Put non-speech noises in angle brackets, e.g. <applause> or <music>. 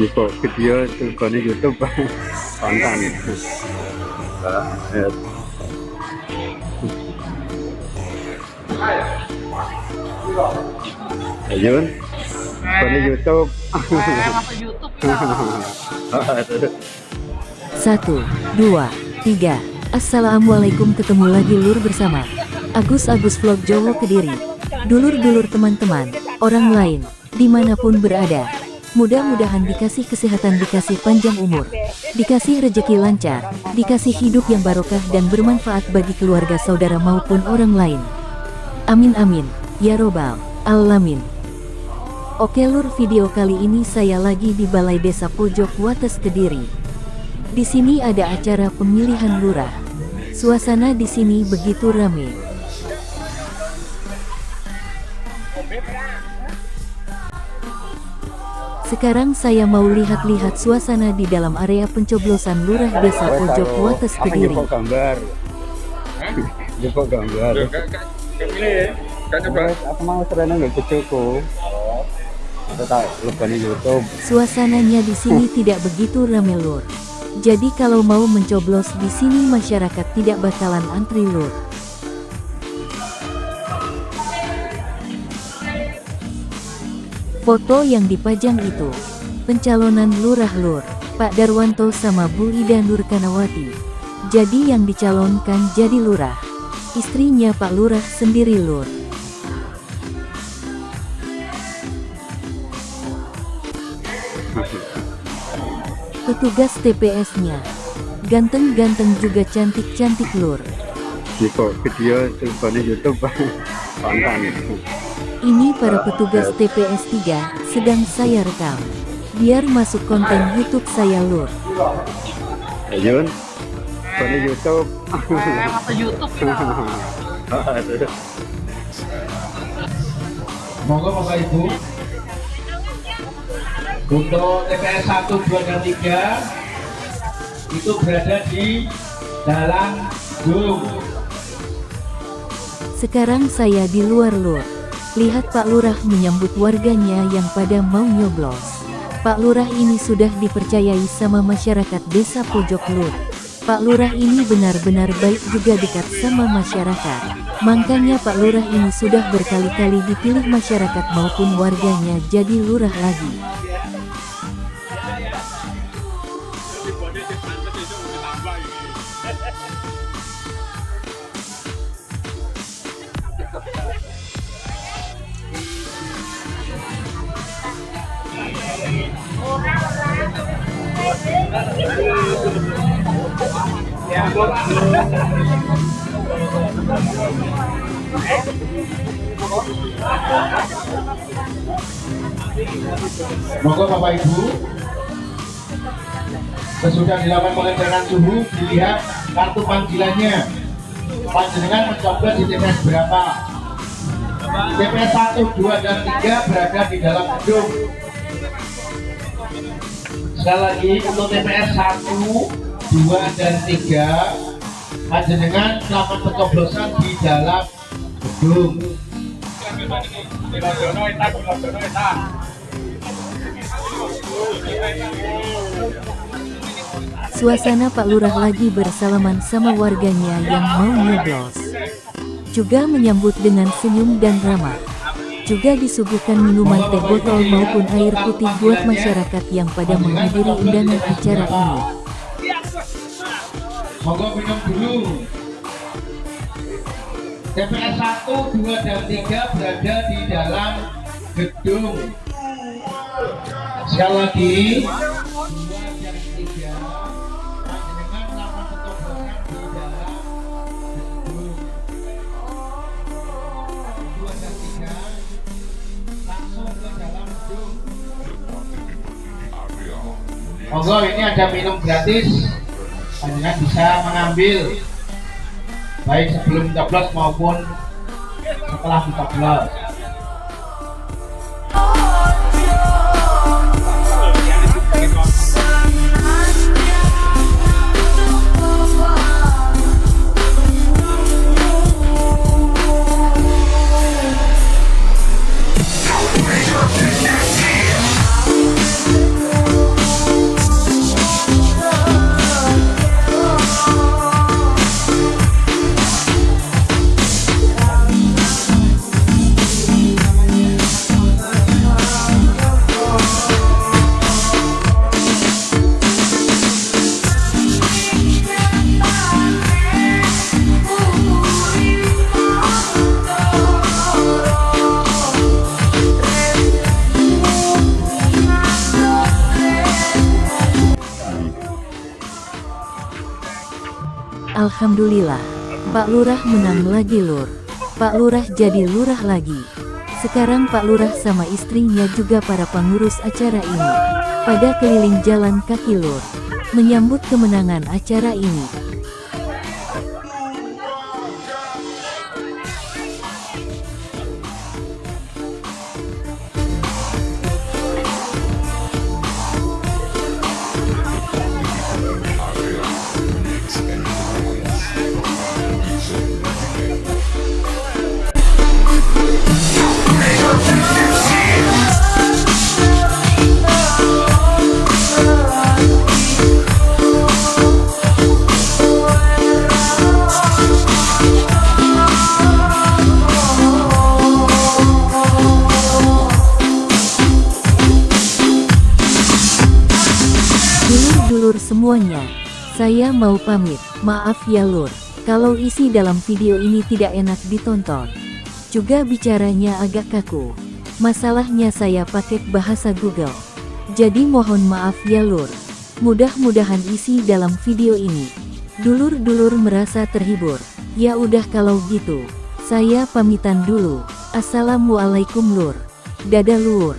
Niko video tujuannya YouTube. Konten Ayun tujuannya YouTube. Satu, dua, tiga. Assalamualaikum ketemu lagi lur bersama Agus Agus Vlog Jowo Kediri. Dulur-dulur teman-teman, orang lain, di mana pun berada Mudah-mudahan dikasih kesehatan, dikasih panjang umur, dikasih rejeki lancar, dikasih hidup yang barokah dan bermanfaat bagi keluarga saudara maupun orang lain. Amin amin, ya robbal alamin. Oke lur video kali ini saya lagi di Balai Desa Pojok Wates Kediri. Di sini ada acara pemilihan lurah. Suasana di sini begitu ramai. Sekarang saya mau lihat-lihat suasana di dalam area pencoblosan Lurah Desa Pojok Wates Kediri. Jepok gambar. Jepok gambar. Aku mau serena nggak cucuku. Kita lepas YouTube. Suasananya di sini <laughs> tidak begitu ramai lur. Jadi kalau mau mencoblos di sini masyarakat tidak bakalan antri lur. Foto yang dipajang itu, pencalonan lurah lur, Pak Darwanto sama Bu Ida Nurkanawati. Jadi yang dicalonkan jadi lurah. Istrinya Pak Lurah sendiri lur. Petugas TPS-nya, ganteng-ganteng juga cantik-cantik lur. Niko video YouTube. Ini para petugas TPS 3 sedang saya rekam. Biar masuk konten YouTube saya lur. Ayun tujuannya YouTube. Masa YouTube <laughs> Monggo Bapak Ibu. Untuk TPS 1, 2, dan 3 itu berada di dalam gedung. Sekarang saya di luar lur. Lihat Pak Lurah menyambut warganya yang pada mau nyoblos. Pak Lurah ini sudah dipercayai sama masyarakat desa Pojok Lur. Pak Lurah ini benar-benar baik juga dekat sama masyarakat. Makanya Pak Lurah ini sudah berkali-kali dipilih masyarakat maupun warganya jadi lurah lagi. <laughs> Monggo Bapak Ibu. Sesudah dilakukan pengeteran suhu, dilihat kartu panggilannya. Panjenengan mencoblos di TPS berapa? TPS 1, 2, dan 3 berada di dalam gedung. Sekali lagi untuk TPS 1, 2, dan 3 panjenengan melakukan pencoblosan di dalam gedung. Suasana Pak Lurah lagi bersalaman sama warganya yang mau nyoblos. Juga menyambut dengan senyum dan ramah. Juga disuguhkan minuman teh botol maupun air putih buat masyarakat yang pada menghadiri undangan acara ini. Monggo minum dulu. TPS 1, 2, dan 3 berada di dalam gedung. Sekali lagi. Monggo ini ada minum gratis panjenengan bisa mengambil baik sebelum coblos maupun setelah dicoblos. Alhamdulillah. Pak Lurah menang lagi lur. Pak Lurah jadi lurah lagi. Sekarang Pak Lurah sama istrinya juga para pengurus acara ini. Pada keliling jalan kaki lur. Menyambut kemenangan acara ini. Dulur-dulur semuanya, saya mau pamit. Maaf ya lur, kalau isi dalam video ini tidak enak ditonton. Juga bicaranya agak kaku. Masalahnya saya pakai bahasa Google. Jadi mohon maaf ya lur. Mudah-mudahan isi dalam video ini. Dulur-dulur merasa terhibur. Ya udah kalau gitu. Saya pamitan dulu. Assalamualaikum lur. Dadah lur.